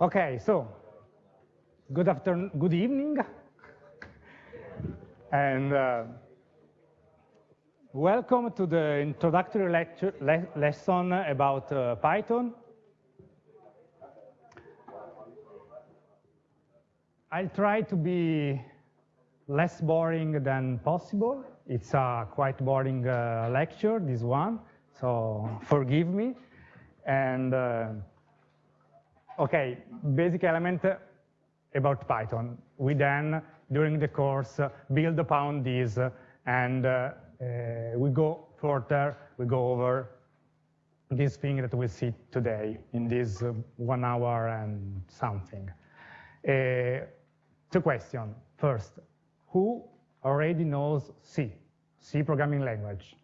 Okay, so good afternoon, good evening, and uh, welcome to the introductory lecture, le lesson about uh, Python. I'll try to be less boring than possible. It's a quite boring uh, lecture, this one, so forgive me. And uh, okay, basic element about Python. We then, during the course, build upon this and uh, uh, we go further, we go over this thing that we see today in this uh, one hour and something. Uh, two questions. First, who already knows C, C programming language?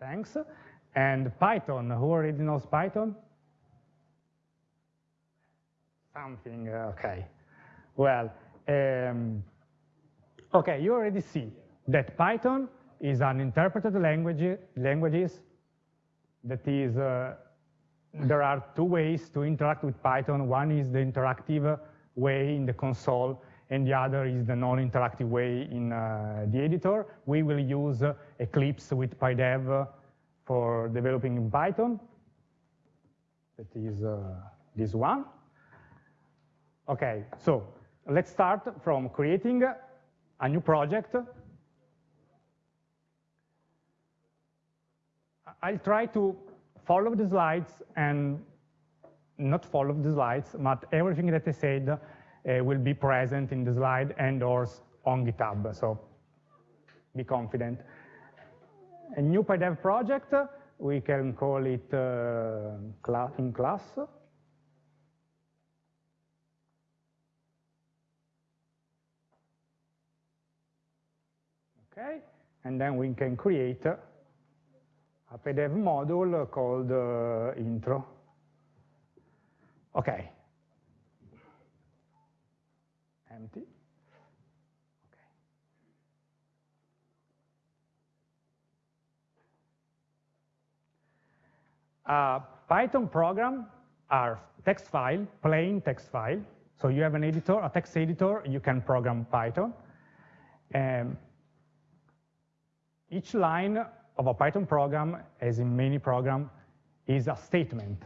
Thanks. And Python, who already knows Python? Something, okay. Well, um, okay, you already see that Python is an interpreted language, languages that is, uh, there are two ways to interact with Python. One is the interactive way in the console, and the other is the non-interactive way in uh, the editor. We will use uh, Eclipse with PyDev for developing in Python. That is uh, this one. Okay, so let's start from creating a new project. I'll try to follow the slides and not follow the slides, but everything that I said uh, will be present in the slide and or on GitHub, so be confident. A new PyDev project, we can call it uh, in class. Okay, and then we can create a PyDev module called uh, intro. Okay. Empty. Okay. A Python program are text file, plain text file. So you have an editor, a text editor, you can program Python. Um, each line of a Python program, as in many programs, is a statement.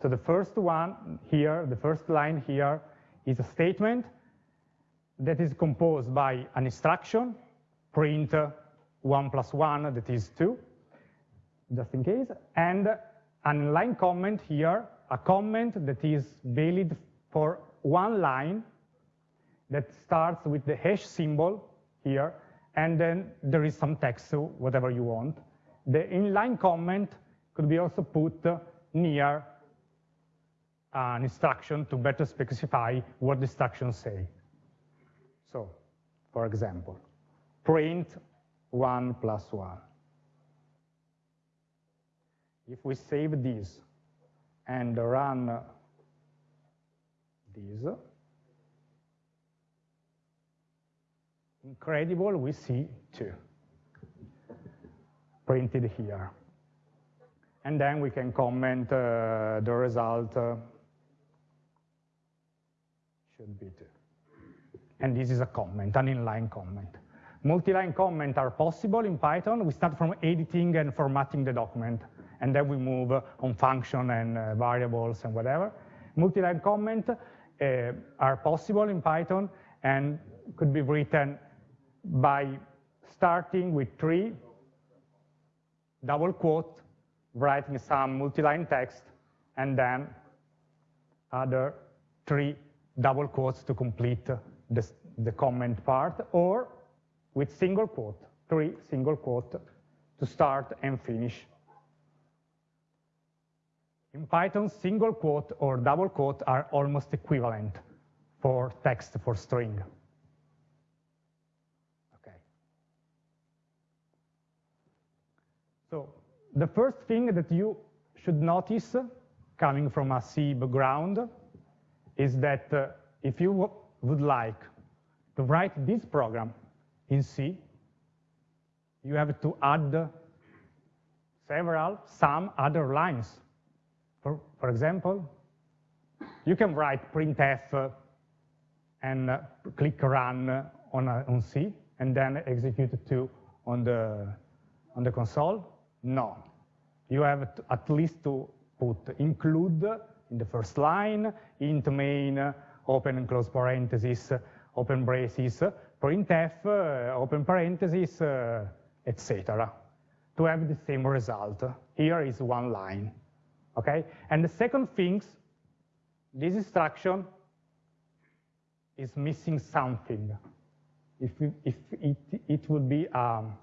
So the first one here, the first line here, is a statement that is composed by an instruction, print 1 plus 1, that is 2, just in case, and an inline comment here, a comment that is valid for one line that starts with the hash symbol here, and then there is some text, so whatever you want. The inline comment could be also put near an instruction to better specify what the instructions say. So, for example, print 1 plus 1. If we save this and run this, incredible, we see 2 printed here. And then we can comment uh, the result uh, should be 2. And this is a comment, an inline comment. Multi-line comments are possible in Python. We start from editing and formatting the document, and then we move on function and uh, variables and whatever. Multi-line comments uh, are possible in Python and could be written by starting with three double quote, writing some multi-line text, and then other three double quotes to complete the, the comment part, or with single quote, three single quote to start and finish. In Python, single quote or double quote are almost equivalent for text for string. Okay. So the first thing that you should notice coming from a C background is that uh, if you would like to write this program in C, you have to add several, some other lines. For, for example, you can write printf uh, and uh, click run uh, on, on C, and then execute two on the, on the console? No. You have to, at least to put include in the first line, int main, open and close parentheses, open braces, printf, uh, open parentheses, uh, etc. to have the same result. Here is one line, okay? And the second thing, this instruction is missing something. If, if it, it would be, um,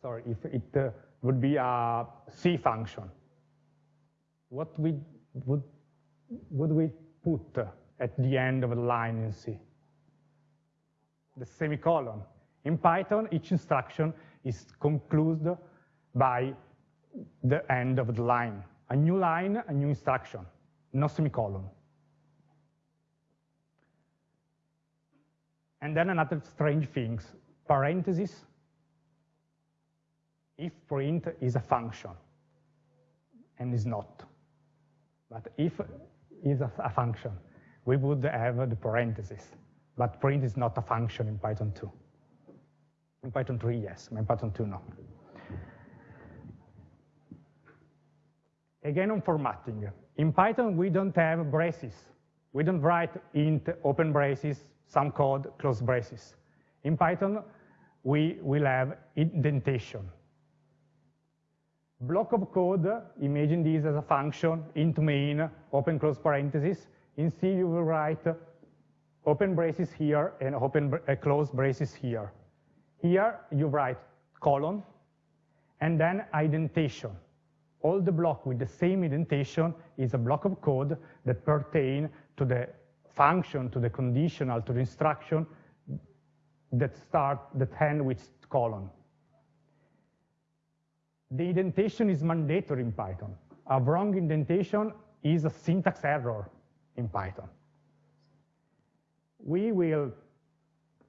sorry, if it uh, would be a C function, what we would, would we put at the end of the line in C? The semicolon. In Python, each instruction is concluded by the end of the line. A new line, a new instruction, no semicolon. And then another strange things, parentheses, if print is a function, and is not. But if is a, a function, we would have the parentheses. But print is not a function in Python 2. In Python 3, yes. In Python 2, no. Again, on formatting. In Python, we don't have braces. We don't write int open braces, some code close braces. In Python, we will have indentation. Block of code, imagine this as a function, int main, open close parenthesis. In C, you will write open braces here and open uh, close braces here. Here, you write colon, and then indentation. All the block with the same indentation is a block of code that pertain to the function, to the conditional, to the instruction that start, that end with colon. The indentation is mandatory in Python. A wrong indentation is a syntax error in Python. We will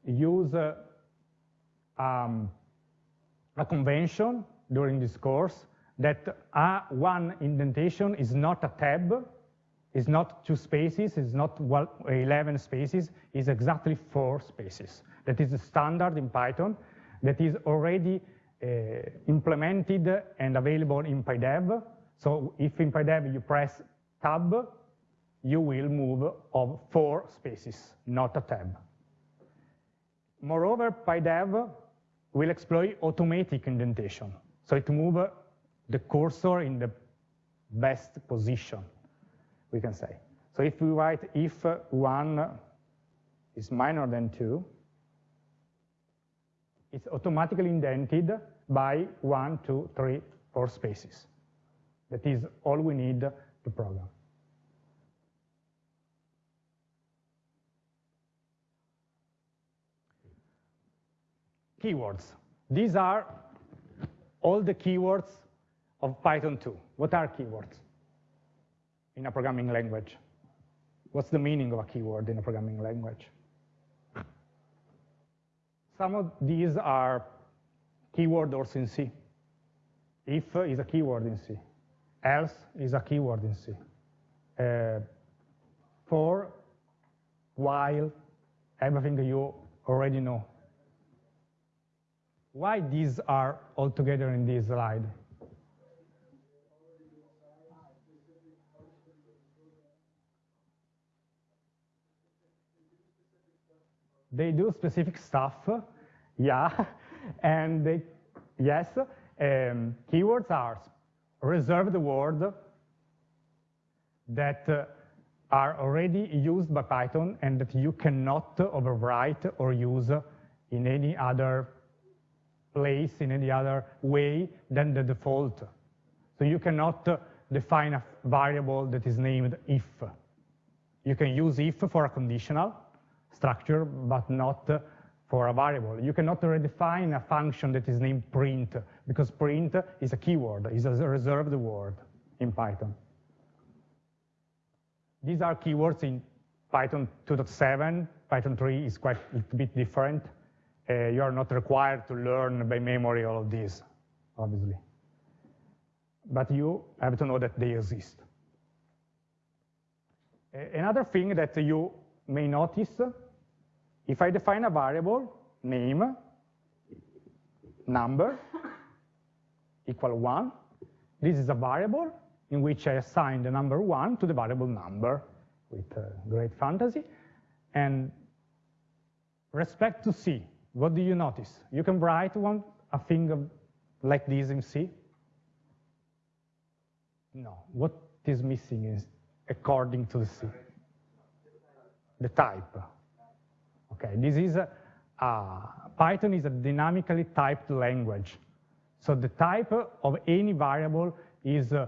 use uh, um, a convention during this course that a one indentation is not a tab, is not two spaces, is not 11 spaces, is exactly four spaces. That is the standard in Python that is already uh, Eh, implemented and available in PyDev. So if in PyDev you press tab, you will move of four spaces, not a tab. Moreover, PyDev will exploit automatic indentation. So it moves the cursor in the best position, we can say. So if we write if one is minor than two, it's automatically indented by one, two, three, four spaces. That is all we need to program. Keywords. These are all the keywords of Python 2. What are keywords in a programming language? What's the meaning of a keyword in a programming language? Some of these are keyword also in C. If is a keyword in C. Else is a keyword in C. Uh, for, while, everything you already know. Why these are all together in this slide? They do specific stuff, yeah, and they, yes, um, keywords are reserved word that uh, are already used by Python and that you cannot overwrite or use in any other place, in any other way than the default. So you cannot uh, define a variable that is named if. You can use if for a conditional structure, but not uh, for a variable. You cannot redefine a function that is named print, because print is a keyword, is a reserved word in Python. These are keywords in Python 2.7. Python 3 is quite a little bit different. Uh, you are not required to learn by memory all of these, obviously. But you have to know that they exist. Another thing that you may notice, if I define a variable, name, number, equal one, this is a variable in which I assign the number one to the variable number with uh, great fantasy. And respect to C, what do you notice? You can write one a thing like this in C? No, what is missing is according to the C, the type. Okay, this is a, uh, Python is a dynamically typed language. So the type of any variable is uh,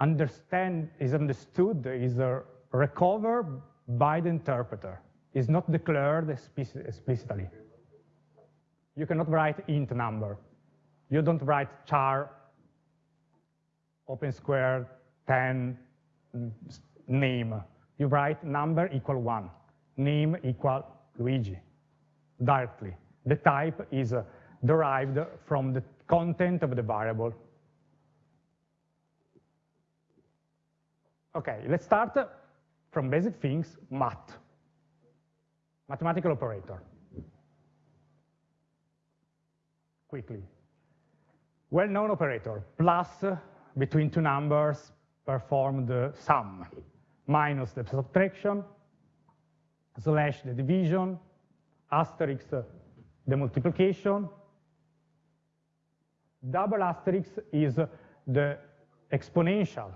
understand is understood, is uh, recovered by the interpreter. Is not declared explicitly. You cannot write int number. You don't write char open square 10 name. You write number equal one, name equal Luigi directly. The type is uh, derived from the content of the variable. Okay, let's start from basic things, math, mathematical operator. Quickly. Well-known operator, plus between two numbers, perform the sum, minus the subtraction, slash the division, asterisk the multiplication, double asterisk is the exponential.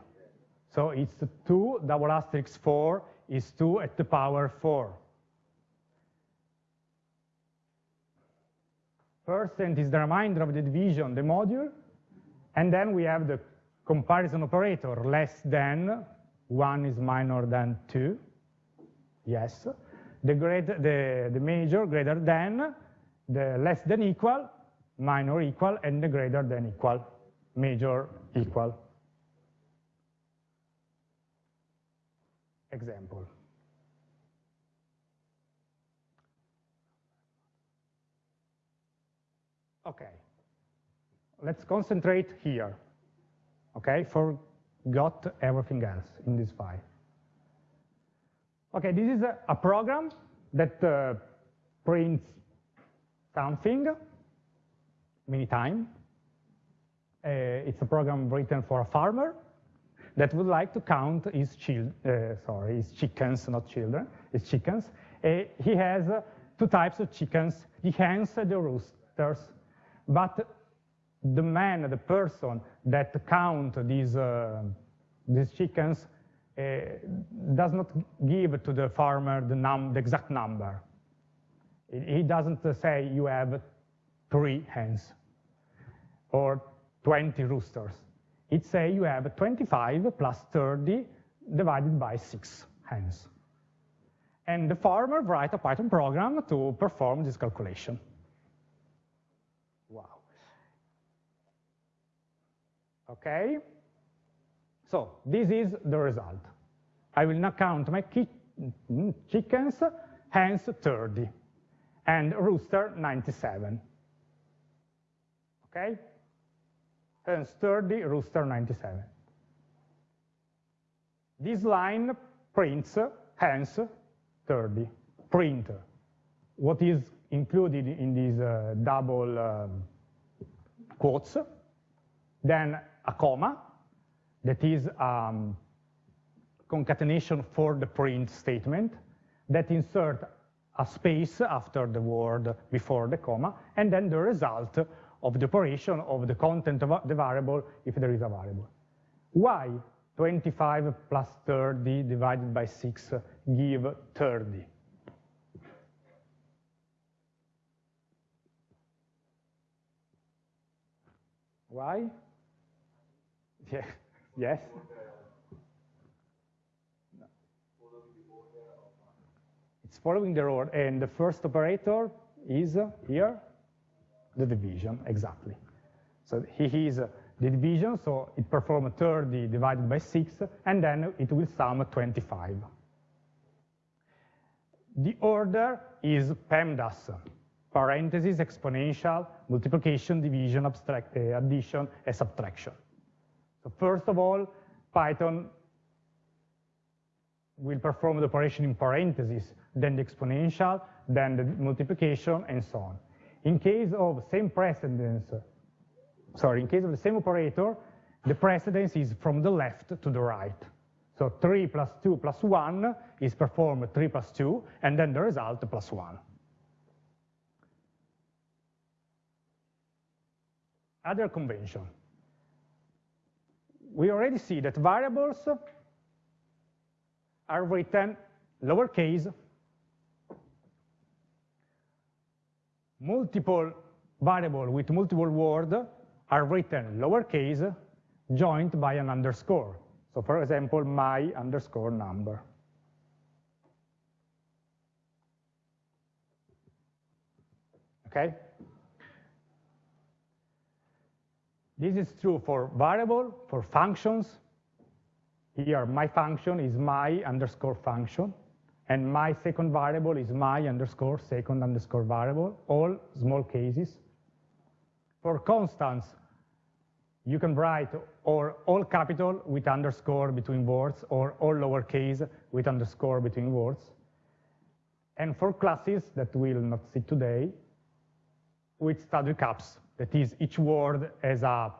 So it's 2 double asterisk 4 is 2 at the power 4. Percent is the remainder of the division, the module, and then we have the comparison operator, less than, 1 is minor than 2, yes. The, great, the, the major greater than, the less than equal, minor equal, and the greater than equal, major equal. Example. Okay, let's concentrate here. Okay, forgot everything else in this file. Okay, this is a, a program that uh, prints something many times. Uh, it's a program written for a farmer that would like to count his, uh, sorry, his chickens, not children, his chickens. Uh, he has uh, two types of chickens, the hens and the roosters. But the man, the person that count these, uh, these chickens Uh, does not give to the farmer the, num the exact number. He doesn't say you have three hens or 20 roosters. It says you have 25 plus 30 divided by 6 hens. And the farmer write a Python program to perform this calculation. Wow. Okay? So this is the result. I will now count my chickens, hens 30, and rooster 97. Okay? Hens 30, rooster 97. This line prints hens 30, print. What is included in these uh, double um, quotes, then a comma, that is um, concatenation for the print statement, that insert a space after the word before the comma, and then the result of the operation of the content of the variable if there is a variable. Why 25 plus 30 divided by 6 give 30? Why? Yeah. Yes? It's following the order, and the first operator is here, the division, exactly. So he is the division, so it performs 30 divided by 6, and then it will sum 25. The order is PEMDAS, parentheses, exponential, multiplication, division, abstract, uh, addition, and subtraction. So first of all, Python will perform the operation in parentheses, then the exponential, then the multiplication, and so on. In case of same precedence, sorry, in case of the same operator, the precedence is from the left to the right. So 3 plus 2 plus 1 is performed 3 plus 2, and then the result plus 1. Other convention. We already see that variables are written lowercase, multiple variable with multiple word are written lowercase, joined by an underscore. So for example, my underscore number. Okay? This is true for variable, for functions. Here, my function is my underscore function, and my second variable is my underscore second underscore variable, all small cases. For constants, you can write or all capital with underscore between words or all lowercase with underscore between words. And for classes that we'll not see today, with study caps, that is each word has a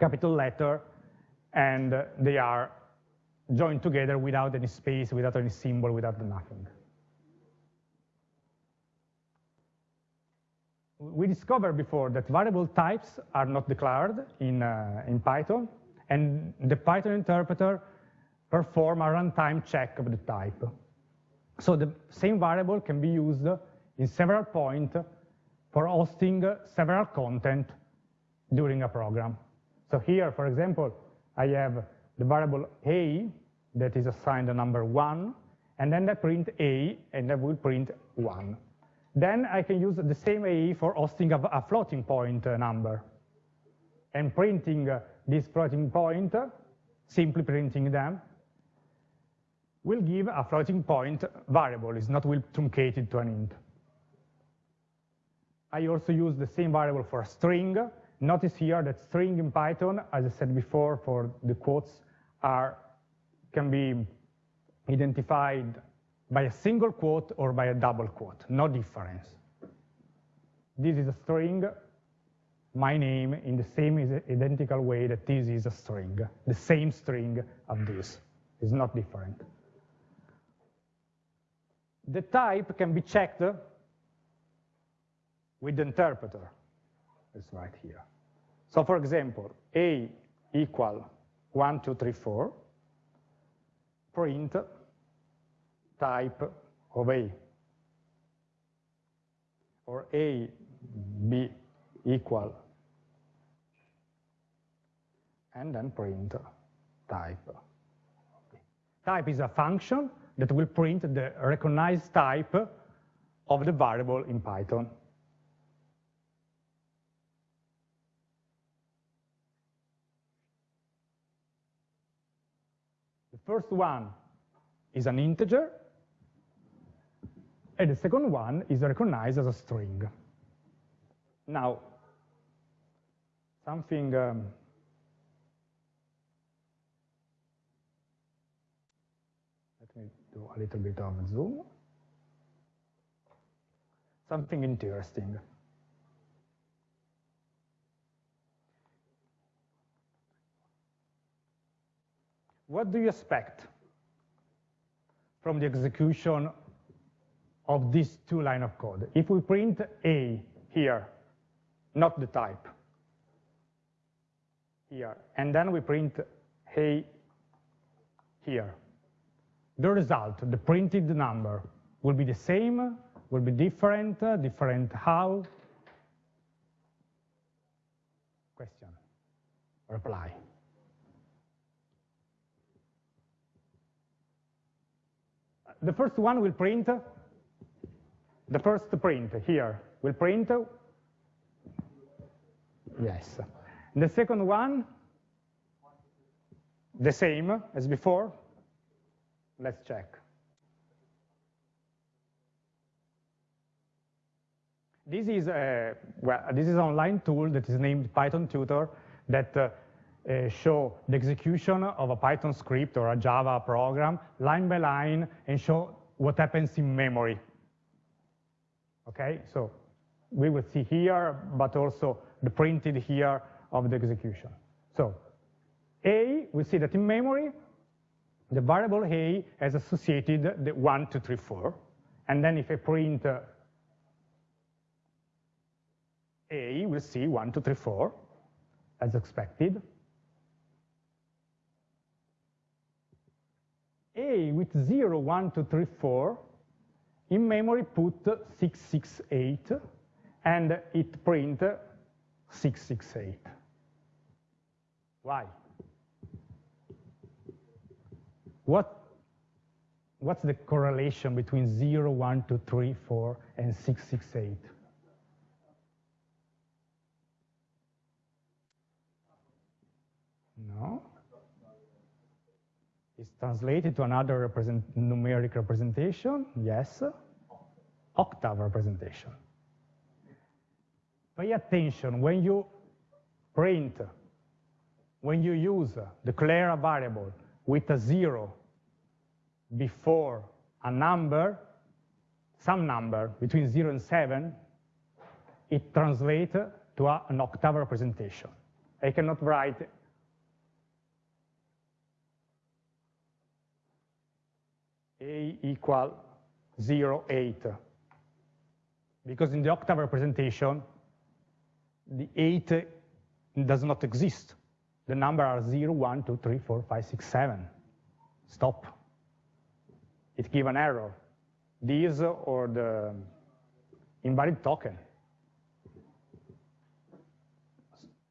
capital letter and they are joined together without any space, without any symbol, without nothing. we discovered before that variable types are not declared in, uh, in Python, and the Python interpreter perform a runtime check of the type. So the same variable can be used in several points for hosting several content during a program. So here, for example, I have the variable a that is assigned a number 1, and then I print a, and I will print 1. Then I can use the same A for hosting a, a floating point uh, number. And printing uh, this floating point, simply printing them, will give a floating point variable. It's not will truncated to an int. I also use the same variable for a string. Notice here that string in Python, as I said before, for the quotes, are can be identified by a single quote or by a double quote, no difference. This is a string, my name, in the same identical way that this is a string, the same string of this, is not different. The type can be checked with the interpreter, it's right here. So for example, a equal 1, 2, 3, 4, print type of A, or A, B equal, and then print type. Type is a function that will print the recognized type of the variable in Python. The first one is an integer, and the second one is recognized as a string. Now, something um, let me do a little bit of zoom. Something interesting. What do you expect from the execution of these two line of code. If we print A here, not the type, here, and then we print A here, the result, the printed number, will be the same, will be different, different how? Question, reply. The first one will print the first print here will print, yes. The second one, the same as before. Let's check. This is a well, this is an online tool that is named Python Tutor that uh, uh, show the execution of a Python script or a Java program line by line and show what happens in memory. Okay, so we will see here, but also the printed here of the execution. So A, we see that in memory, the variable A has associated the 1, 2, 3, 4. And then if I print uh, A, we'll see 1, 2, 3, 4, as expected. With 0, 1, 2, 3, 4, in memory put 668, and it print 668. Why? What, what's the correlation between 0, 1, 2, 3, 4, and 668? No. It's translated to another represent, numeric representation, yes. Octave representation. Pay attention, when you print, when you use, declare a variable with a zero before a number, some number between zero and seven, it translates to a, an octave representation. I cannot write a equal 0, 8. Because in the octave representation, the 8 does not exist. The number are 0, 1, 2, 3, 4, 5, 6, 7. Stop. It gives an error. This or the invalid token.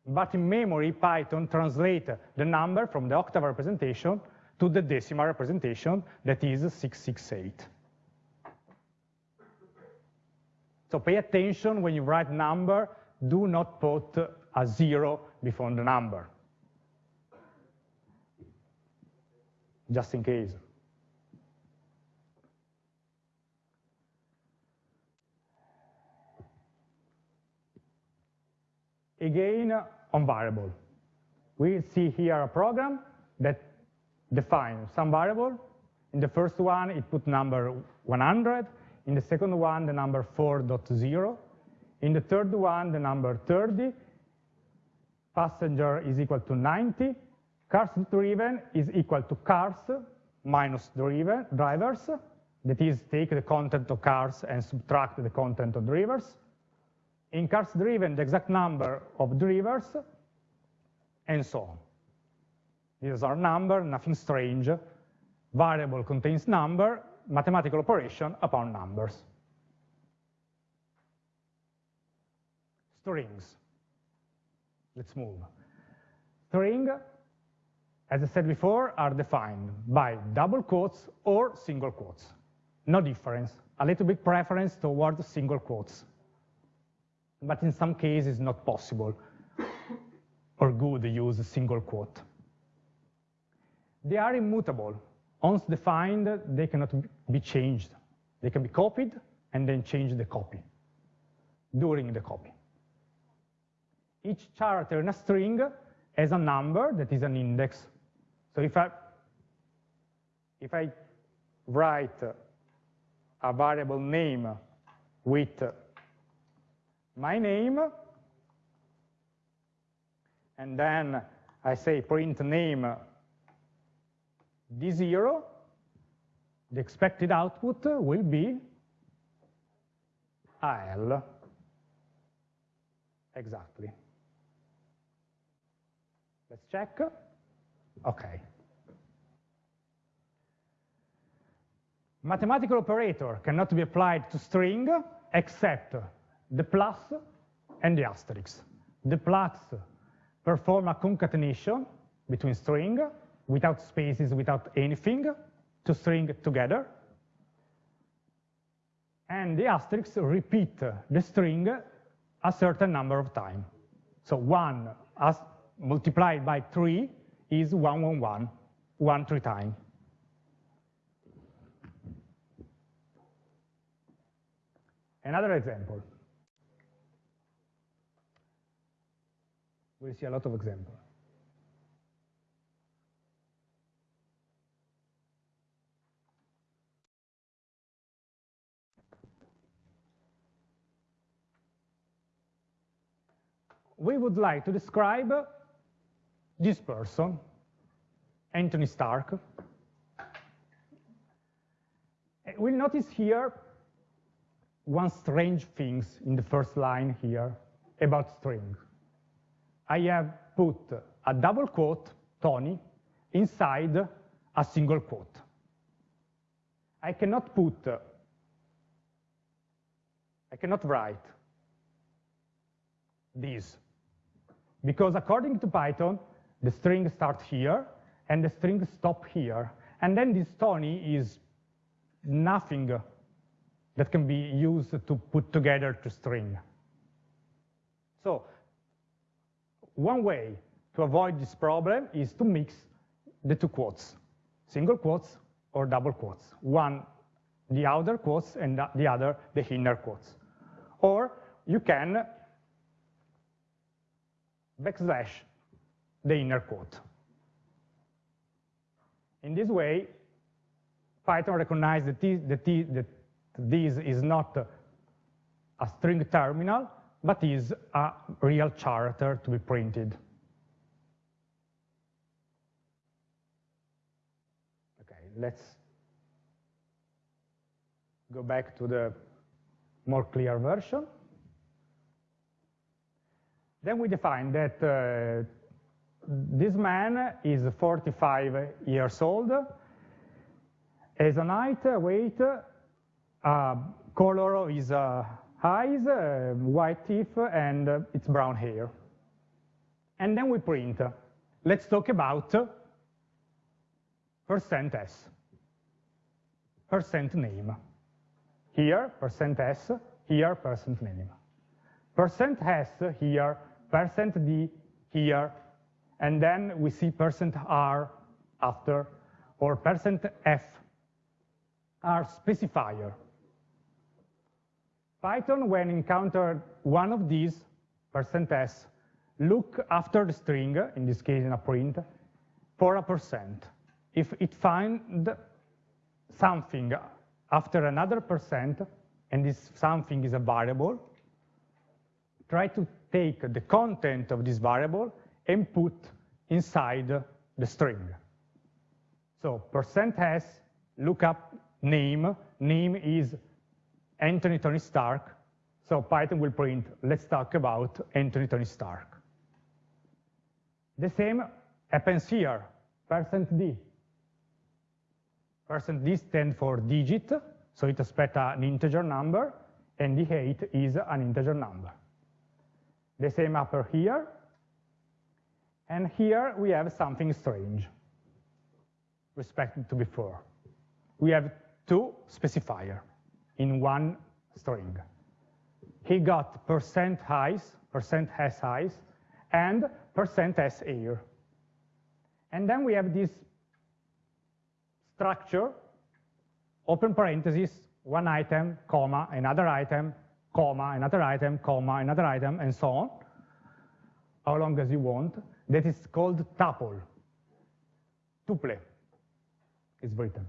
But in memory, Python translates the number from the octave representation to the decimal representation that is 668. So pay attention when you write number, do not put a zero before the number. Just in case. Again, on variable. We see here a program that defines some variable. In the first one, it put number 100. In the second one, the number 4.0. In the third one, the number 30. Passenger is equal to 90. Cars driven is equal to cars minus driven, drivers. That is, take the content of cars and subtract the content of drivers in cars driven the exact number of drivers, and so on. These are number, nothing strange. Variable contains number, mathematical operation upon numbers. Strings. Let's move. String, as I said before, are defined by double quotes or single quotes. No difference. A little bit preference towards single quotes but in some cases not possible or good to use a single quote. They are immutable. Once defined, they cannot be changed. They can be copied and then change the copy during the copy. Each character in a string has a number that is an index. So if I, if I write a variable name with my name, and then I say print name d0, the expected output will be AL. Exactly. Let's check. Okay. Mathematical operator cannot be applied to string except the plus and the asterisk. The plus perform a concatenation between string without spaces, without anything, to string together. And the asterisk repeat the string a certain number of times. So 1 as multiplied by 3 is 111, 1 three times. Another example. We'll see a lot of examples. We would like to describe this person, Anthony Stark. Eh, we'll notice here one strange things in the first line here about string. I have put a double quote, Tony, inside a single quote. I cannot put, I cannot write this, because according to Python, the string starts here, and the string stop here, and then this Tony is nothing that can be used to put together to string. So one way to avoid this problem is to mix the two quotes, single quotes or double quotes. One, the outer quotes, and the other, the inner quotes. Or you can backslash the inner quote. In this way, Python recognizes that this, that this is not a string terminal, but is a real character to be printed. Okay, let's go back to the more clear version. Then we define that uh, this man is 45 years old, has a height, weight, uh, color is uh, eyes, uh, white teeth, and uh, it's brown hair. And then we print. Let's talk about percent %s, percent name. Here, percent %s, here, percent name. Percent %s here, percent %d here, and then we see percent %r after, or percent %f are specifier. Python, when encountered one of these, percent %s, look after the string, in this case in a print, for a percent. If it finds something after another percent, and this something is a variable, try to take the content of this variable and put inside the string. So percent %s, lookup name, name is Anthony Tony Stark. So Python will print, let's talk about Anthony Tony Stark. The same happens here, percent %d. Percent %d stands for digit, so it expects an integer number, and the 8 is an integer number. The same upper here, and here we have something strange, respect to before. We have two specifier in one string. He got percent highs, percent s highs, and percent s air. And then we have this structure, open parenthesis, one item, comma, another item, comma, another item, comma, another item, and so on, how long as you want, that is called tuple, tuple is written.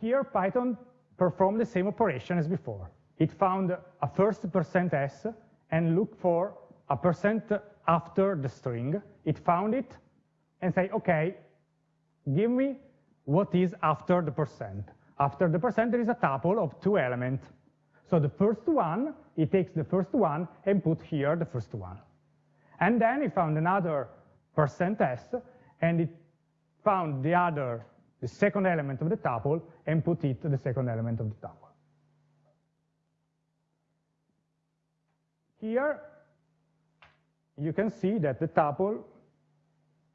Here, Python performed the same operation as before. It found a first percent %s and looked for a percent after the string. It found it and say, okay, give me what is after the percent. After the percent, there is a tuple of two elements. So the first one, it takes the first one and put here the first one. And then it found another percent %s, and it found the other the second element of the tuple and put it to the second element of the tuple. Here, you can see that the tuple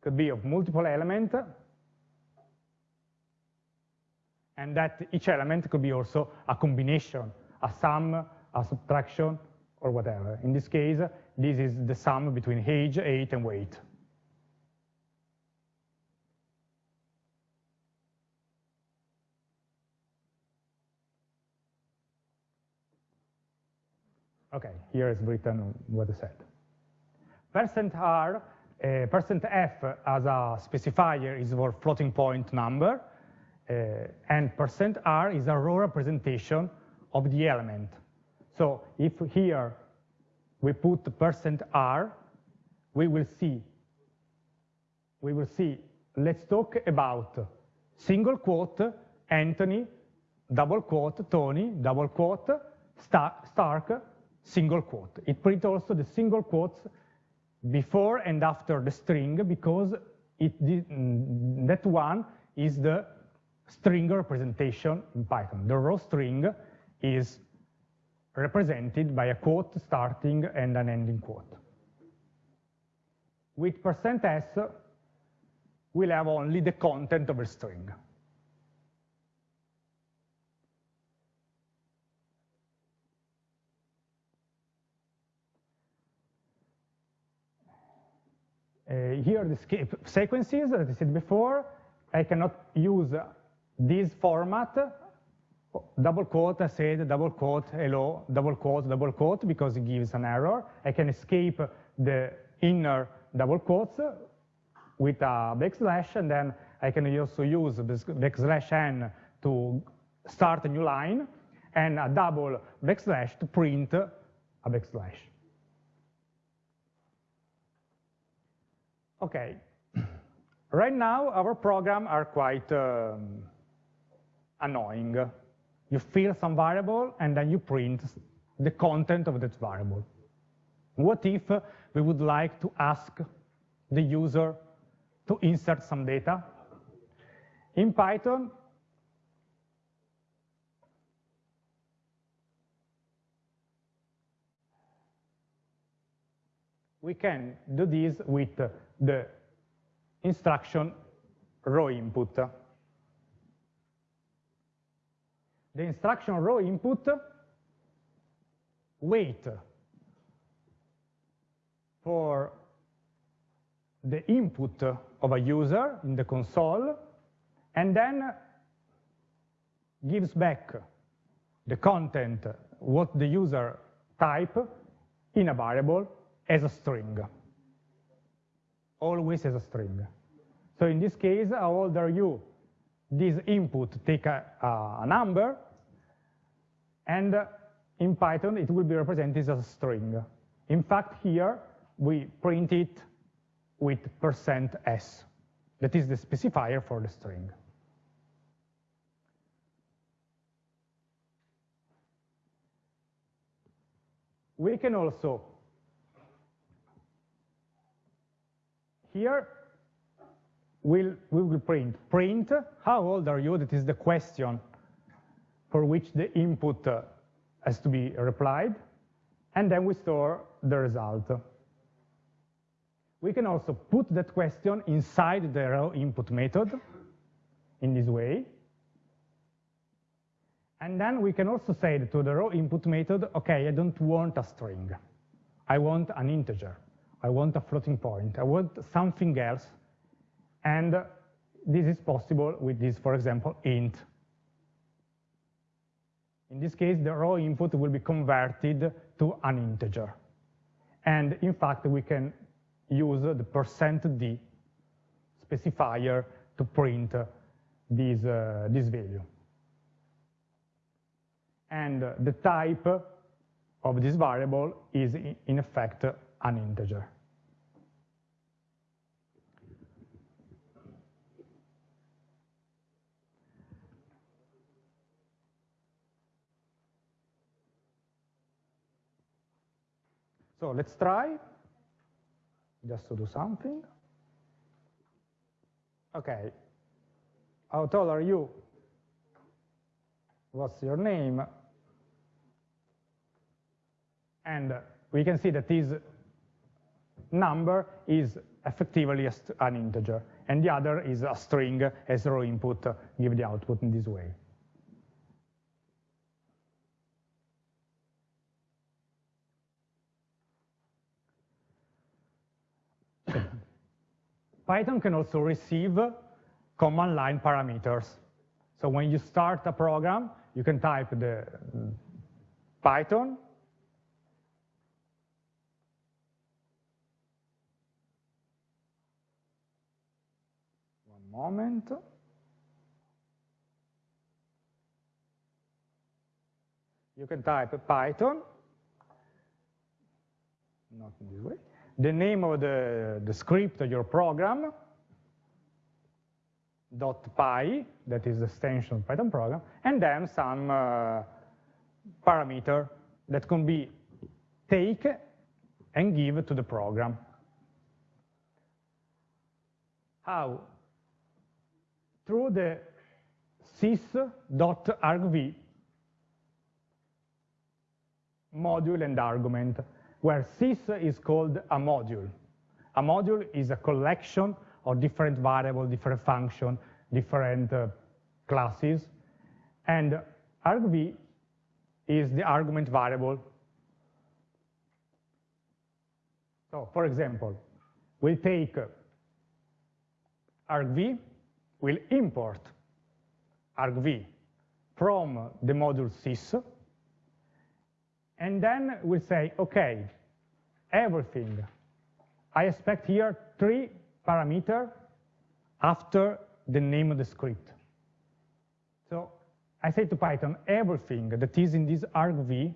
could be of multiple elements, and that each element could be also a combination, a sum, a subtraction, or whatever. In this case, this is the sum between age, age, and weight. Okay, here is written what I said. Percent %r, uh, percent %f as a specifier is for floating point number, Uh, and percent %r is a raw representation of the element. So if here we put percent %r, we will see, we will see, let's talk about single quote, Anthony, double quote, Tony, double quote, Stark, single quote. It prints also the single quotes before and after the string because it, mm, that one is the string representation in Python. The raw string is represented by a quote starting and an ending quote. With percent %s, we'll have only the content of a string. Uh, here the sequences, as I said before, I cannot use this format, double quote, I said, double quote, hello, double quote, double quote, because it gives an error. I can escape the inner double quotes with a backslash, and then I can also use backslash n to start a new line, and a double backslash to print a backslash. Okay, right now our program are quite um, annoying. You fill some variable and then you print the content of that variable. What if we would like to ask the user to insert some data? In Python, we can do this with the instruction raw input. The instruction raw input wait for the input of a user in the console and then gives back the content, what the user type in a variable as a string always as a string. So in this case, how old are you? This input take a, a number, and in Python, it will be represented as a string. In fact, here, we print it with percent %s. That is the specifier for the string. We can also here we'll, we will print. Print how old are you? That is the question for which the input uh, has to be replied. And then we store the result. We can also put that question inside the raw input method in this way. And then we can also say to the raw input method okay I don't want a string. I want an integer. I want a floating point, I want something else, and this is possible with this, for example, int. In this case, the raw input will be converted to an integer. And in fact, we can use the percent %d specifier to print this, uh, this value. And the type of this variable is, in effect, an integer. So let's try just to do something. Okay, how tall are you? What's your name? And we can see that this number is effectively an integer, and the other is a string as raw input, give the output in this way. Python can also receive command line parameters. So when you start a program, you can type the Python one moment. you can type Python, not in this way, the name of the, the script of your program, dot .py, that is the extension Python program, and then some uh, parameter that can be take and give to the program. How? Through the sys.argv module and argument, where sys is called a module. A module is a collection of different variables, different functions, different uh, classes, and argv is the argument variable. So, for example, we'll take argv, we'll import argv from the module sys, and then we'll say, okay, everything. I expect here three parameter after the name of the script. So I say to Python, everything that is in this argv,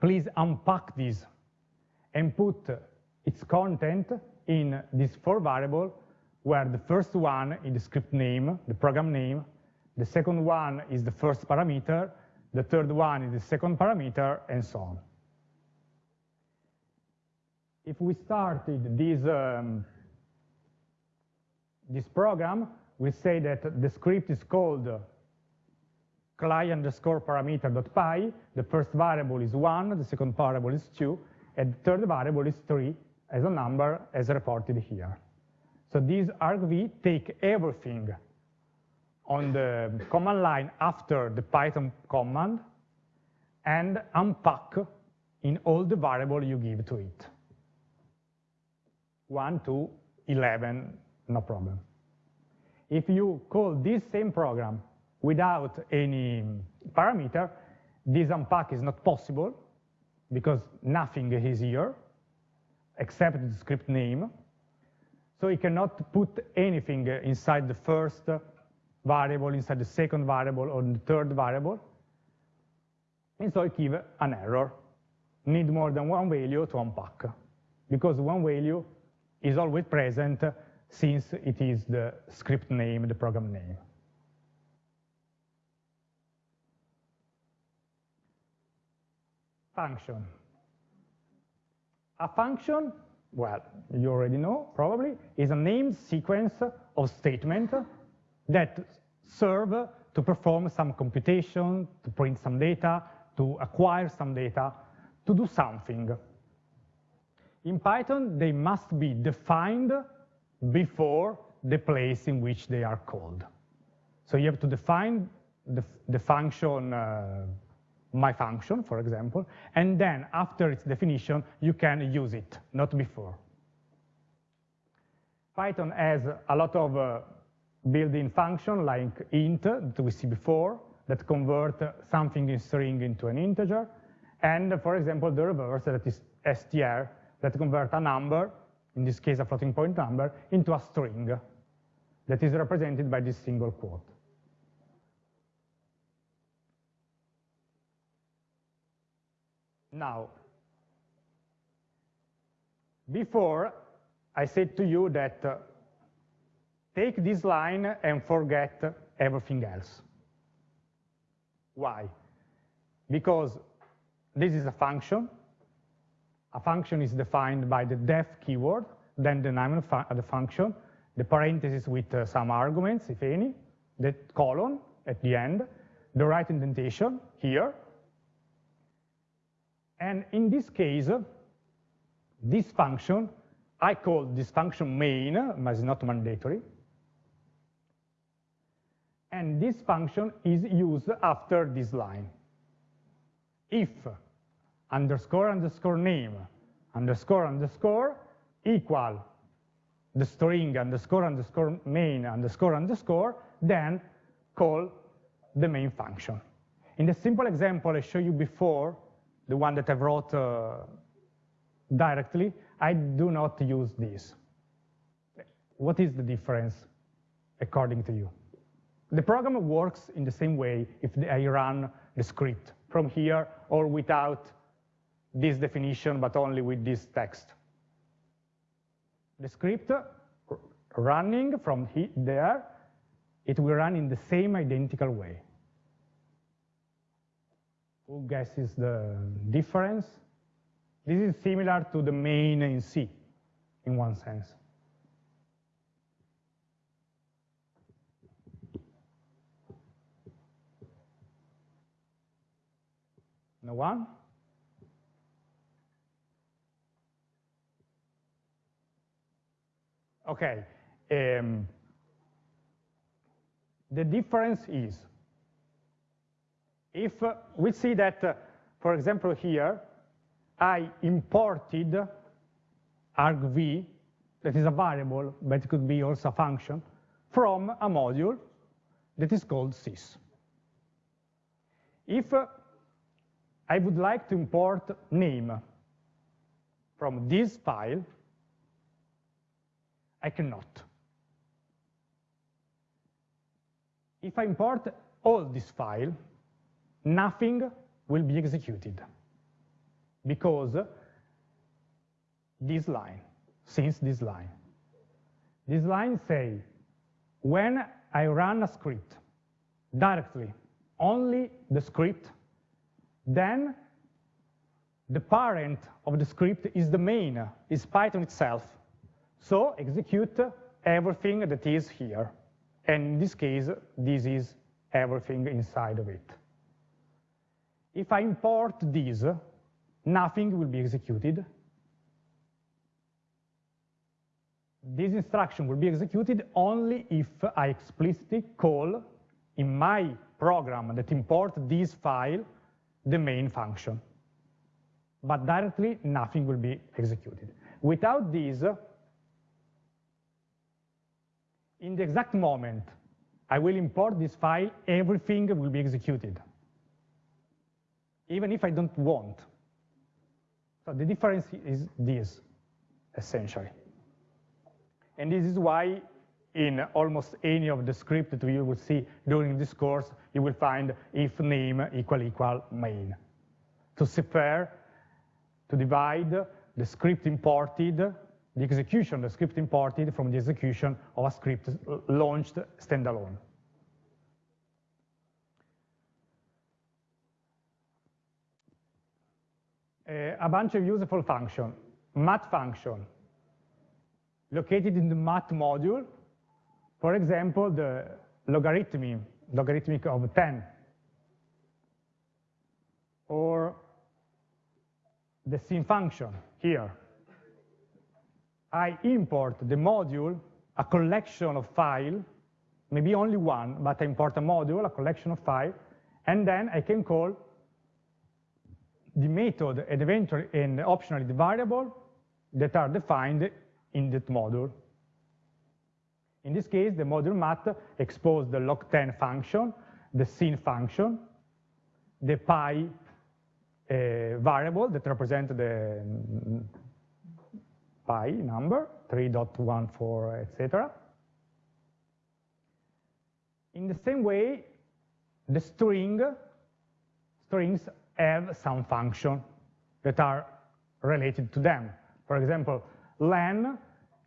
please unpack this and put its content in this four variable, where the first one is the script name, the program name, the second one is the first parameter, the third one is the second parameter, and so on. If we started this, um, this program, we say that the script is called client underscore parameter.py, the first variable is 1, the second variable is 2, and the third variable is 3 as a number as reported here. So these argv take everything on the command line after the Python command and unpack in all the variable you give to it. 1 to 11, no problem. If you call this same program without any parameter, this unpack is not possible because nothing is here except the script name. So you cannot put anything inside the first variable, inside the second variable, or the third variable. And so it gives an error. Need more than one value to unpack, because one value is always present since it is the script name, the program name. Function. A function, well, you already know, probably, is a named sequence of statements that serve to perform some computation, to print some data, to acquire some data, to do something. In Python, they must be defined before the place in which they are called. So you have to define the, the function, uh, my function, for example, and then after its definition, you can use it, not before. Python has a lot of uh, built-in function like int that we see before that convert something in string into an integer, and for example, the reverse that is str that convert a number, in this case a floating point number, into a string that is represented by this single quote. Now, before I said to you that uh, take this line and forget everything else. Why? Because this is a function. A function is defined by the def keyword, then the name of the function, the parentheses with uh, some arguments, if any, the colon at the end, the right indentation here. And in this case, this function, I call this function main, but it's not mandatory, and this function is used after this line. If underscore underscore name underscore underscore equal the string underscore underscore main underscore underscore, then call the main function. In the simple example I showed you before, the one that I wrote uh, directly, I do not use this. What is the difference according to you? The program works in the same way if I run the script. from here or without this definition, but only with this text. The script running from there, it will run in the same identical way. Who guesses the difference? This is similar to the main in C, in one sense. No one? Okay. Um, the difference is, if we see that, uh, for example, here, I imported argv, that is a variable, but it could be also a function, from a module that is called sys. If uh, I would like to import name from this file, I cannot. If I import all this file, nothing will be executed because this line, since this line. This line say, when I run a script directly, only the script, then the parent of the script is the main, is Python itself. So execute everything that is here. And in this case, this is everything inside of it. If I import this, nothing will be executed. This instruction will be executed only if I explicitly call in my program that import this file the main function. But directly, nothing will be executed. Without this, in the exact moment I will import this file, everything will be executed, even if I don't want. So the difference is this, essentially. And this is why in almost any of the script that you will see during this course, you will find if name equal equal main. To separate, to divide the script imported the execution the script imported from the execution of a script launched standalone. Uh, a bunch of useful functions. math function, located in the math module, for example, the logarithmic, logarithmic of 10, or the sin function here, I import the module, a collection of file, maybe only one, but I import a module, a collection of file, and then I can call the method and eventually and optionally the variable that are defined in that module. In this case, the module math exposes the log10 function, the sin function, the pi uh, variable that represents the pi number, 3.14, etc. In the same way, the string, strings have some function that are related to them. For example, len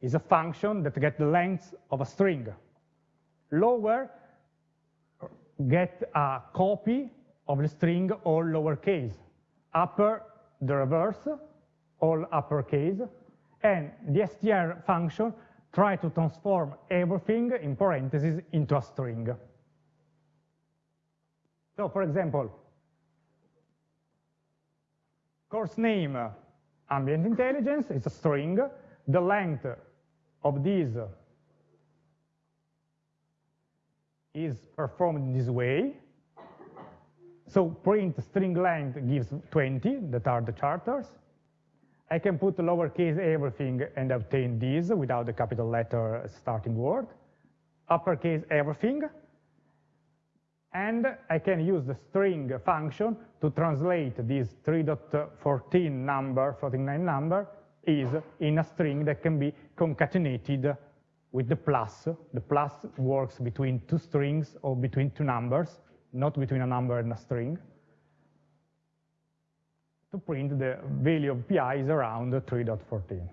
is a function that gets the length of a string. Lower get a copy of the string all lowercase. Upper, the reverse, all uppercase and the str function try to transform everything in parentheses into a string. So for example, course name ambient intelligence is a string. The length of this is performed this way. So print string length gives 20, that are the charters. I can put lowercase everything and obtain this without the capital letter starting word, uppercase everything, and I can use the string function to translate this 3.14 number, 49 number, is in a string that can be concatenated with the plus. The plus works between two strings or between two numbers, not between a number and a string. To print the value of pi is around 3.14.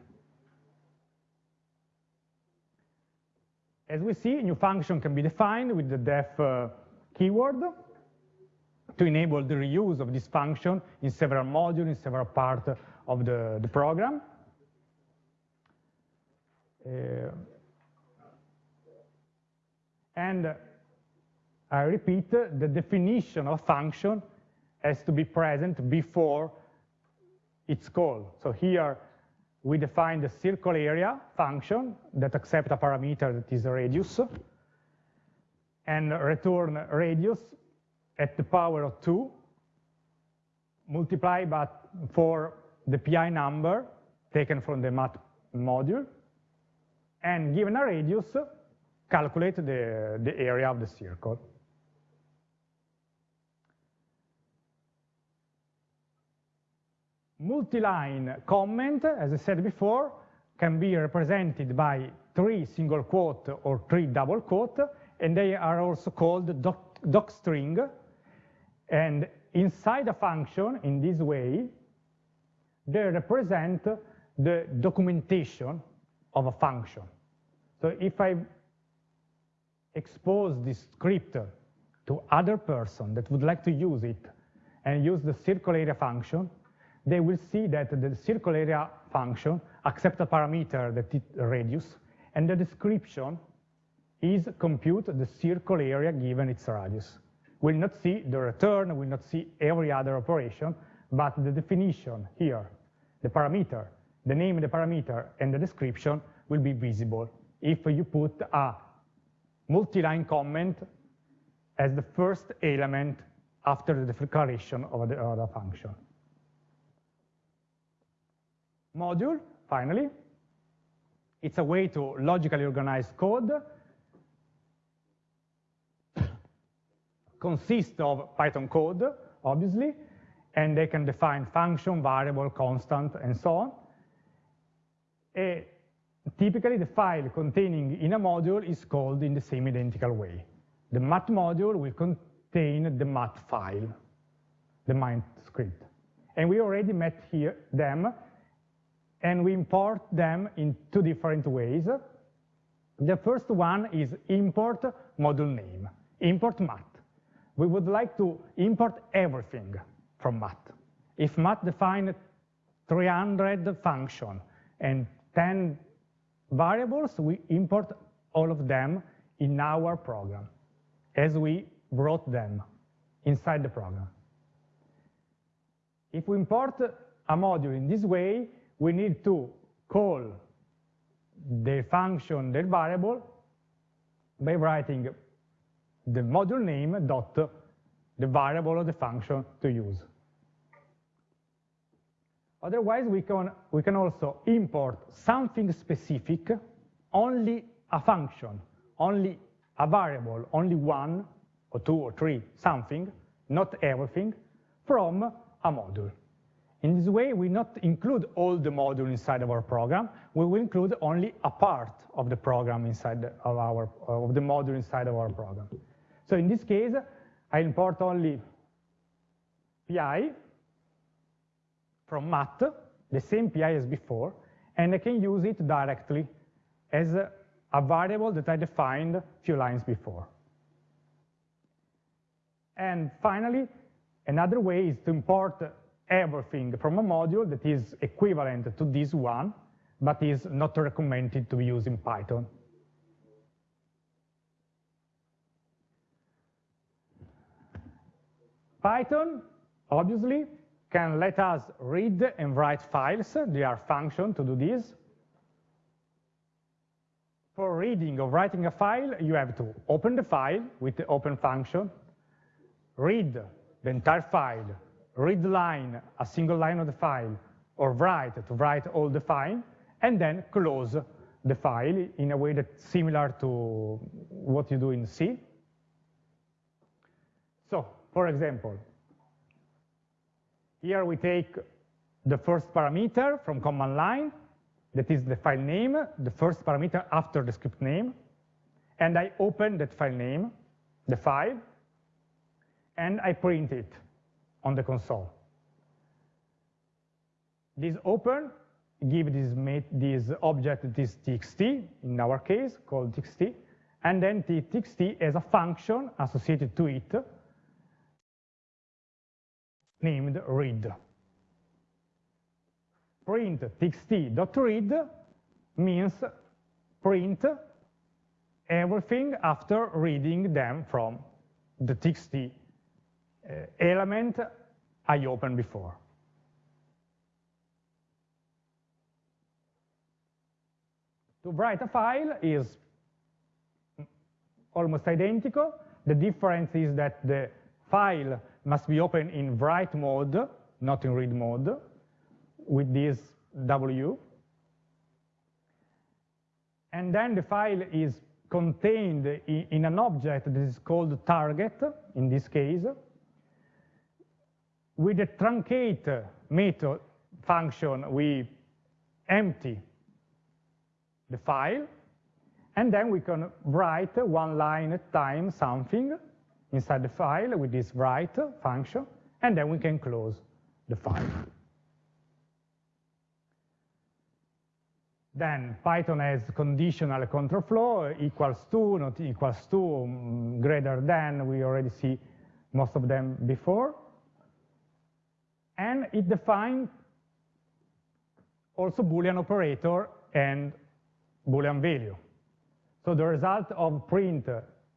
As we see, a new function can be defined with the def uh, keyword to enable the reuse of this function in several modules, in several parts of the, the program. Uh, and I repeat, the definition of function has to be present before its call. So here we define the circle area function that accepts a parameter that is a radius and return radius at the power of 2 multiply but for the pi number taken from the math module and given a radius calculate the, the area of the circle. Multi-line comment, as I said before, can be represented by three single quote or three double quote, and they are also called doc, docstring. And inside a function, in this way, they represent the documentation of a function. So if I expose this script to other person that would like to use it and use the circle area function, they will see that the circle area function accepts a parameter that is radius, and the description is compute the circle area given its radius. We'll not see the return, we'll not see every other operation, but the definition here, the parameter, the name of the parameter, and the description will be visible if you put a multi-line comment as the first element after the declaration of the, of the function module, finally. It's a way to logically organize code. Consists of Python code, obviously, and they can define function, variable, constant, and so on. Typically, the file containing in a module is called in the same identical way. The math module will contain the math file, the math script. And we already met here them and we import them in two different ways. The first one is import module name, import math. We would like to import everything from math. If math defines 300 function and 10 variables, we import all of them in our program as we brought them inside the program. If we import a module in this way, we need to call the function, the variable, by writing the module name dot the variable of the function to use. Otherwise, we can, we can also import something specific, only a function, only a variable, only one or two or three, something, not everything, from a module. In this way, we not include all the module inside of our program. We will include only a part of the program inside of our of the module inside of our program. So in this case, I import only pi from math, the same pi as before, and I can use it directly as a, a variable that I defined a few lines before. And finally, another way is to import everything from a module that is equivalent to this one, but is not recommended to be used in Python. Python, obviously, can let us read and write files. There are functions to do this. For reading or writing a file, you have to open the file with the open function, read the entire file read line, a single line of the file, or write to write all the file, and then close the file in a way that's similar to what you do in C. So, for example, here we take the first parameter from command line, that is the file name, the first parameter after the script name, and I open that file name, the file, and I print it on the console. This open give this, this object this txt, in our case, called txt, and then the txt has a function associated to it named read. Print txt.read means print everything after reading them from the txt Eh, element I opened before. To write a file is almost identical. The difference is that the file must be opened in write mode, not in read mode, with this W. And then the file is contained in an object that is called target, in this case, with the truncate method function, we empty the file, and then we can write one line at time something inside the file with this write function, and then we can close the file. Then Python has conditional control flow, equals to, not equals to, mm, greater than, we already see most of them before. And it defines also Boolean operator and Boolean value. So the result of print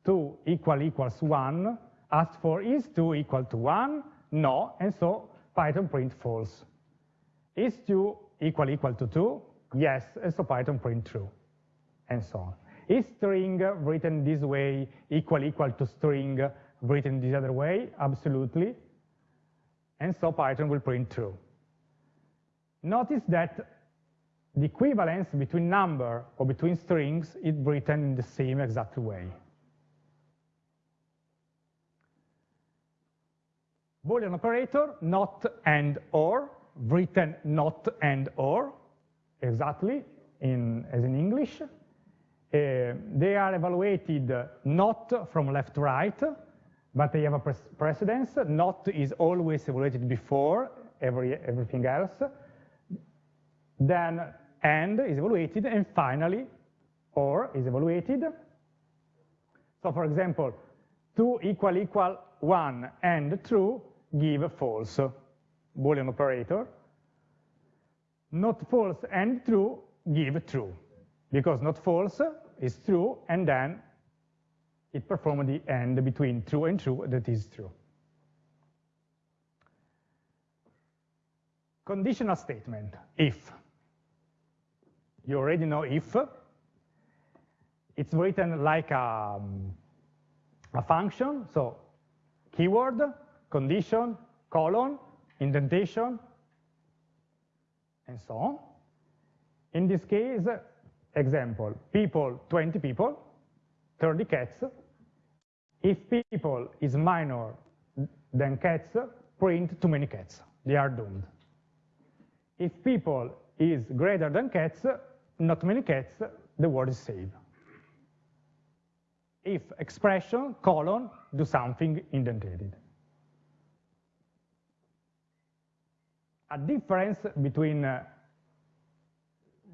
2 equal equals 1 asked for is 2 equal to 1? No, and so Python print false. Is 2 equal equal to 2? Yes, and so Python print true, and so on. Is string written this way equal equal to string written this other way? Absolutely. And so Python will print true. Notice that the equivalence between number or between strings is written in the same exact way. Boolean operator, not and or, written not and or, exactly, in, as in English. Uh, they are evaluated not from left to right, but they have a precedence. Not is always evaluated before every, everything else. Then and is evaluated, and finally, or is evaluated. So for example, 2 equal equal 1 and true give a false, Boolean operator. Not false and true give true, because not false is true, and then it performs the AND between true and true that is true. Conditional statement, if. You already know if. It's written like a, um, a function, so keyword, condition, colon, indentation, and so on. In this case, example, people, 20 people, 30 cats. If people is minor than cats, print too many cats. They are doomed. If people is greater than cats, not many cats, the word is saved. If expression, colon, do something indented. A difference between uh,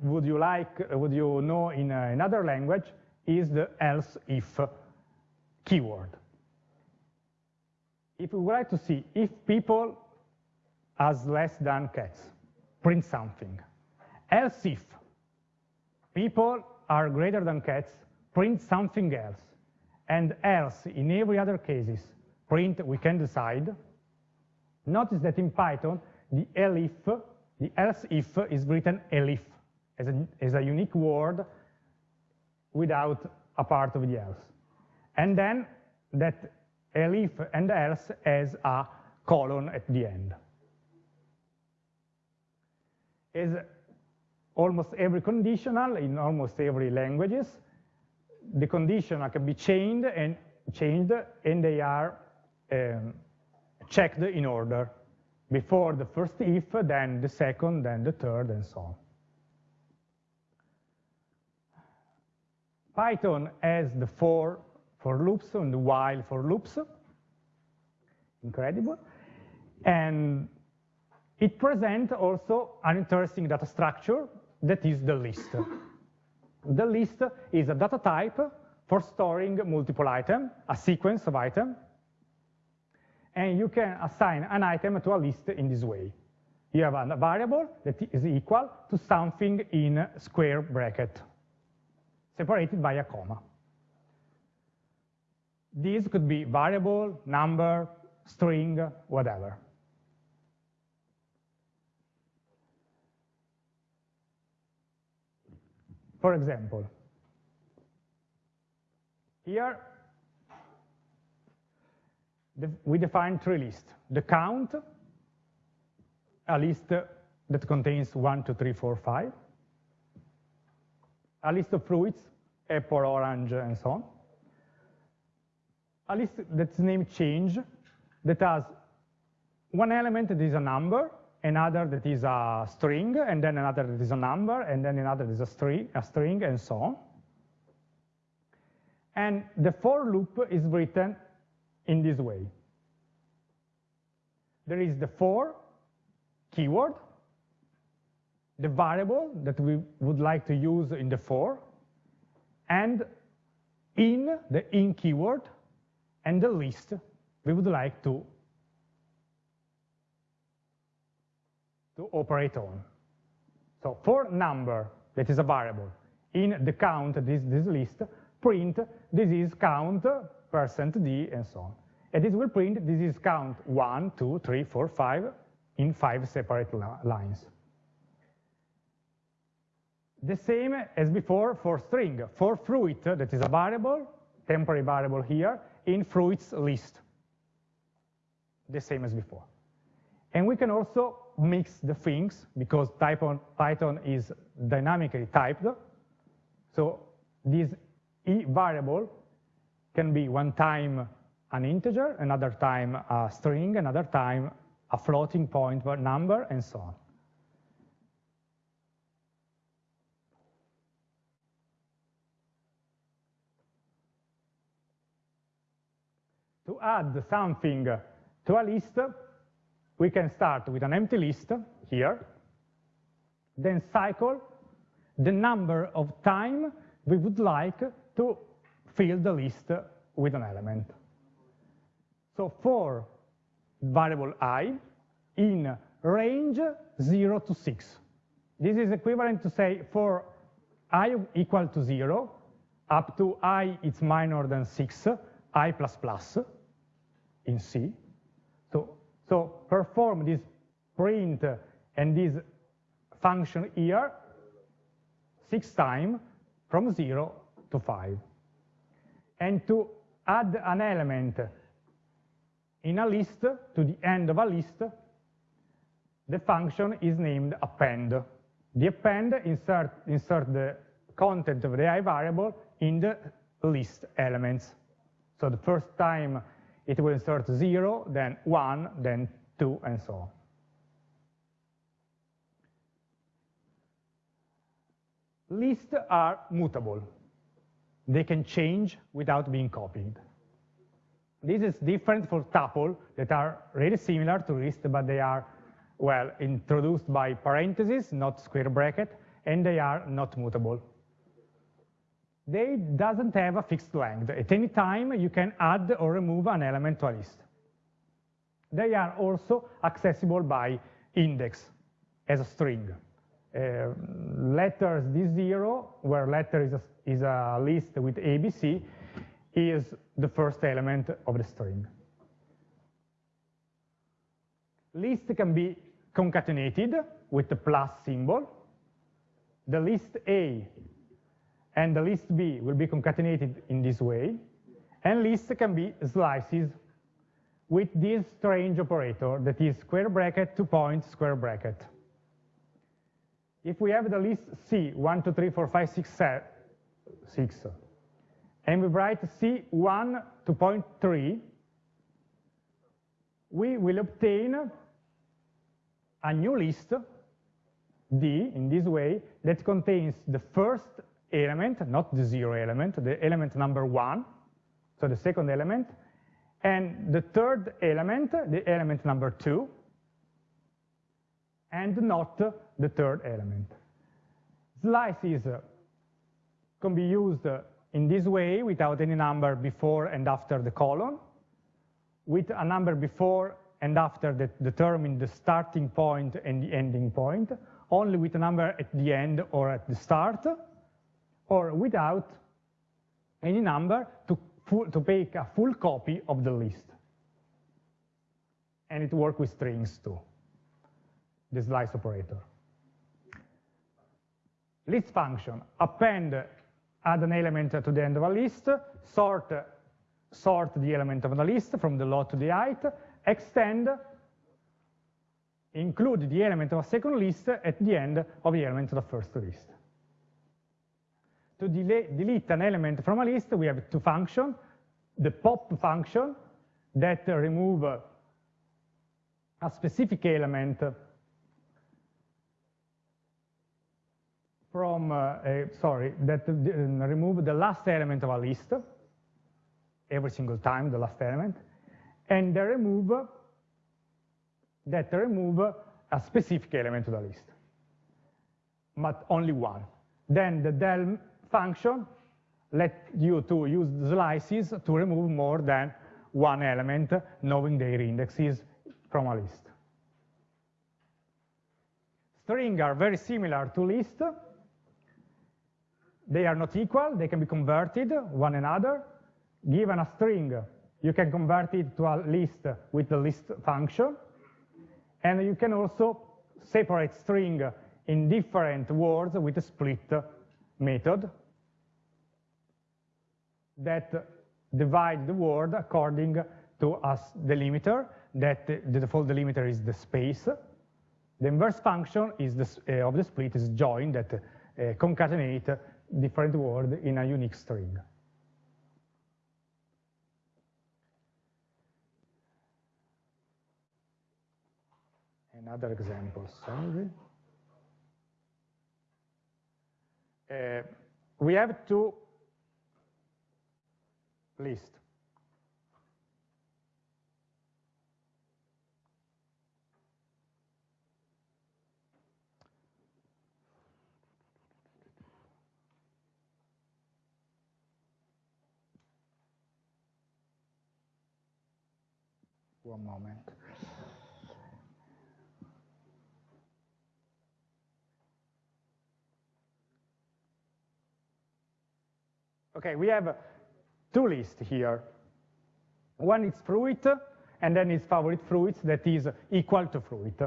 would you like, would you know in uh, another language is the else if keyword. If we would like to see if people has less than cats, print something. Else if people are greater than cats, print something else. And else, in every other cases, print we can decide. Notice that in Python, the elif, the else if is written elif as a, as a unique word without a part of the else. And then that elif and else as a colon at the end. As almost every conditional in almost every languages. The conditional can be changed and changed, and they are um, checked in order. Before the first if, then the second, then the third, and so on. Python has the for for loops and while for loops. Incredible. And it presents also an interesting data structure that is the list. The list is a data type for storing multiple items, a sequence of items, and you can assign an item to a list in this way. You have a variable that is equal to something in square bracket, separated by a comma. These could be variable, number, string, whatever. For example, here we define three lists. The count, a list that contains one, two, three, four, five. A list of fruits, apple, orange, and so on. A list that's named change, that has one element that is a number, another that is a string, and then another that is a number, and then another that is a string, a string, and so on. And the for loop is written in this way. There is the for keyword, the variable that we would like to use in the for, and in, the in keyword, and the list we would like to, to operate on. So for number, that is a variable, in the count, this, this list, print, this is count, percent d, and so on. And this will print, this is count one, two, three, four, five, in five separate lines. The same as before for string. For fruit, that is a variable, temporary variable here, in fruits list. The same as before. And we can also mix the things because Python, Python is dynamically typed. So this e variable can be one time an integer, another time a string, another time a floating point number, and so on. To add something to a list, we can start with an empty list here, then cycle the number of time we would like to fill the list with an element. So for variable i in range 0 to 6. This is equivalent to say for i equal to 0, up to i it's minor than 6, i plus plus in C. So, so perform this print and this function here six times from 0 to 5. And to add an element in a list to the end of a list, the function is named append. The append insert, insert the content of the i variable in the list elements. So the first time it will insert 0, then 1, then 2, and so on. Lists are mutable. They can change without being copied. This is different for tuple that are really similar to list, but they are, well, introduced by parentheses, not square bracket, and they are not mutable. They doesn't have a fixed length. At any time, you can add or remove an element to a list. They are also accessible by index as a string. Uh, letters D0, where letter is a, is a list with ABC, is the first element of the string. List can be concatenated with the plus symbol. The list A and the list B will be concatenated in this way. And list can be slices with this strange operator that is square bracket, two point square bracket. If we have the list C, 1, 2, 3, 4, 5, 6, 7, 6 and we write C1 to point 3, we will obtain a new list, D, in this way, that contains the first element, not the zero element, the element number one, so the second element, and the third element, the element number two, and not the third element. Slices can be used in this way without any number before and after the colon, with a number before and after that determine the starting point and the ending point, only with a number at the end or at the start, or without any number to, to make a full copy of the list. And it works with strings too, the slice operator. List function, append, add an element to the end of a list, sort, sort the element of the list from the low to the height, extend, include the element of a second list at the end of the element of the first list. To delete an element from a list, we have two functions. The pop function that remove a specific element from, uh, sorry, that uh, remove the last element of a list, every single time, the last element, and the remove that remove a specific element of the list, but only one. Then the del function let you to use slices to remove more than one element, knowing their indexes from a list. String are very similar to list. They are not equal, they can be converted one another. Given a string, you can convert it to a list with the list function. And you can also separate string in different words with a split method that divide the word according to a delimiter, that the default delimiter is the space. The inverse function is the, uh, of the split is join that uh, concatenate different words in a unique string. Another example, sorry. Uh, we have to list. One moment. Okay, we have uh, two lists here. One is fruit, and then is favorite fruits that is equal to fruit.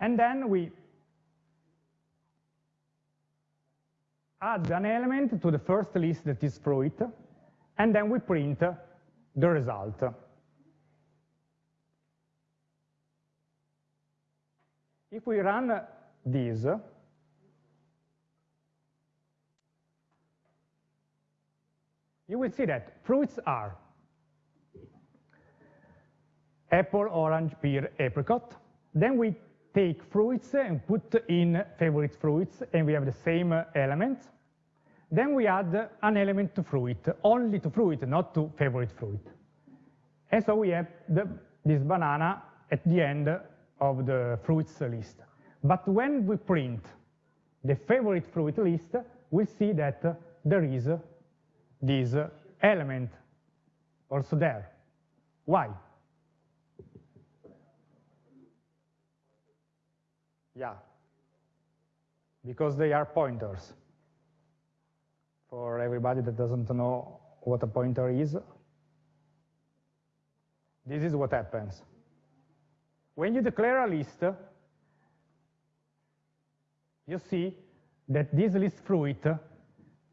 And then we add an element to the first list that is fruit, and then we print the result. If we run this, you will see that fruits are apple, orange, pear, apricot. Then we take fruits and put in favorite fruits, and we have the same element. Then we add an element to fruit, only to fruit, not to favorite fruit. And so we have the, this banana at the end of the fruits list. But when we print the favorite fruit list, we see that there is this element also there. Why? Yeah, because they are pointers. For everybody that doesn't know what a pointer is, this is what happens. When you declare a list, you see that this list fruit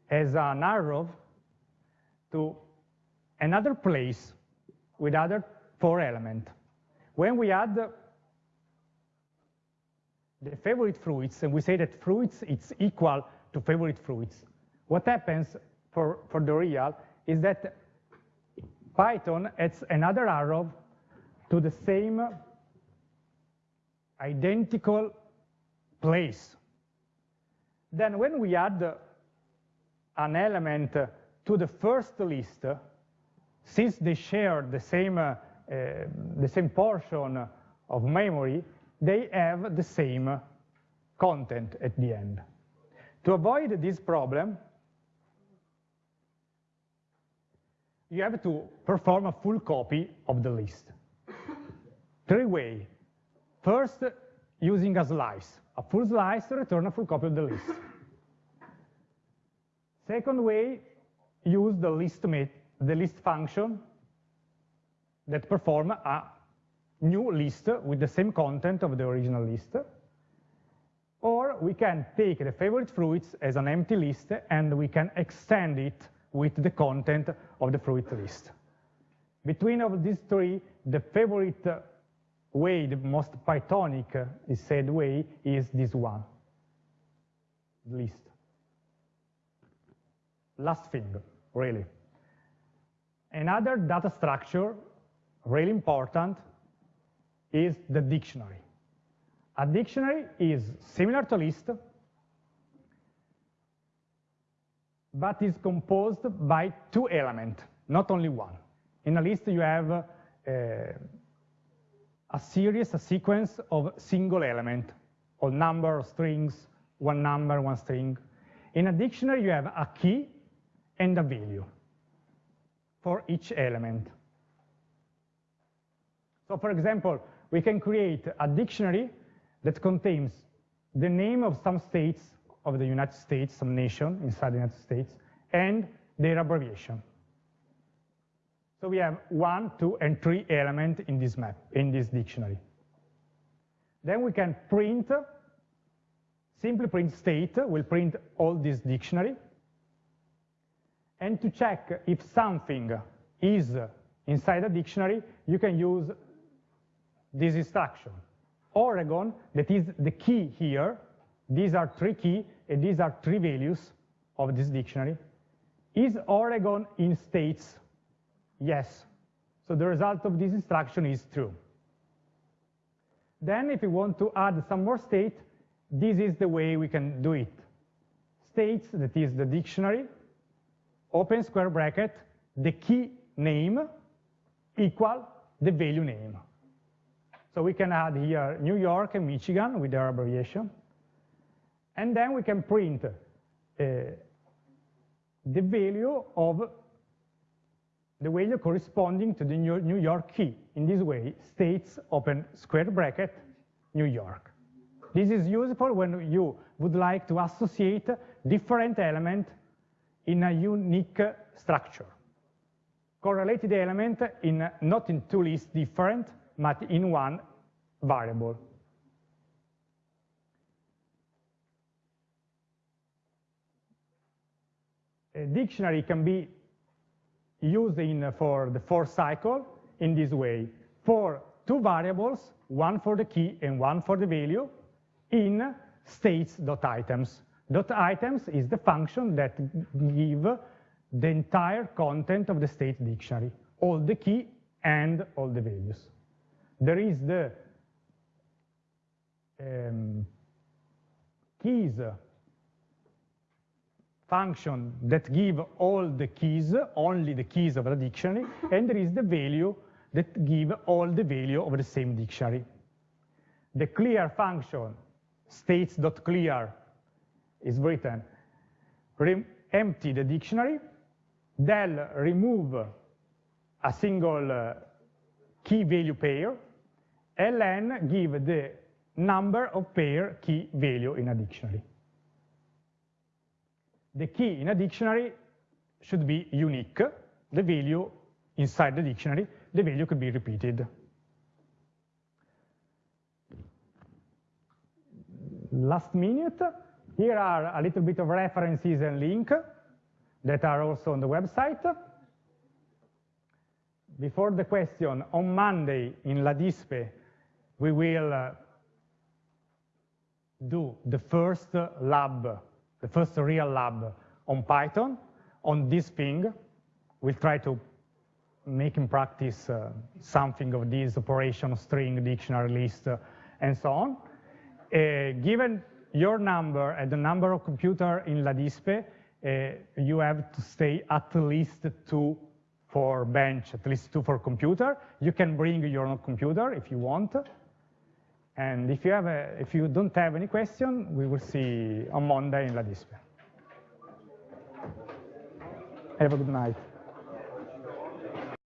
has an arrow to another place with other four elements. When we add the favorite fruits, and we say that fruits it's equal to favorite fruits, what happens for, for the real is that Python adds another arrow to the same identical place. Then when we add an element to the first list, since they share the same, uh, the same portion of memory, they have the same content at the end. To avoid this problem, you have to perform a full copy of the list. Three ways. First, using a slice. A full slice to return a full copy of the list. Second way, use the list, the list function that perform a new list with the same content of the original list. Or we can take the favorite fruits as an empty list and we can extend it with the content of the fruit list. Between of these three, the favorite way, the most Pythonic uh, is said way, is this one, list. Last thing, really. Another data structure, really important, is the dictionary. A dictionary is similar to list, but is composed by two elements, not only one. In a list, you have uh, a series, a sequence of single element, or number, of strings, one number, one string. In a dictionary, you have a key and a value for each element. So for example, we can create a dictionary that contains the name of some states of the United States, some nation inside the United States, and their abbreviation. So we have one, two, and three elements in this map, in this dictionary. Then we can print, simply print state, We'll print all this dictionary. And to check if something is inside a dictionary, you can use this instruction. Oregon, that is the key here, these are three key, and these are three values of this dictionary. Is Oregon in states Yes. So the result of this instruction is true. Then if we want to add some more state, this is the way we can do it. States, that is the dictionary, open square bracket, the key name equal the value name. So we can add here New York and Michigan with their abbreviation. And then we can print uh, the value of the value corresponding to the New York key. In this way, states open square bracket, New York. This is useful when you would like to associate different element in a unique structure. Correlated element in not in two lists different, but in one variable. A dictionary can be used in for the for cycle in this way. For two variables, one for the key and one for the value, in states.items. Dot items is the function that give the entire content of the state dictionary, all the key and all the values. There is the um, keys function that give all the keys, only the keys of the dictionary, and there is the value that give all the value of the same dictionary. The clear function, states.clear, is written, empty the dictionary, del remove a single uh, key value pair, len give the number of pair key value in a dictionary the key in a dictionary should be unique. The value inside the dictionary, the value could be repeated. Last minute, here are a little bit of references and link that are also on the website. Before the question, on Monday in LADISPE, we will uh, do the first lab the first real lab on Python on this thing. We'll try to make in practice uh, something of this operation, string, dictionary list, uh, and so on. Uh, given your number and the number of computer in LADISPE, uh, you have to stay at least two for bench, at least two for computer. You can bring your own computer if you want. And if you, have a, if you don't have any question, we will see on Monday in Ladispe. Have a good night.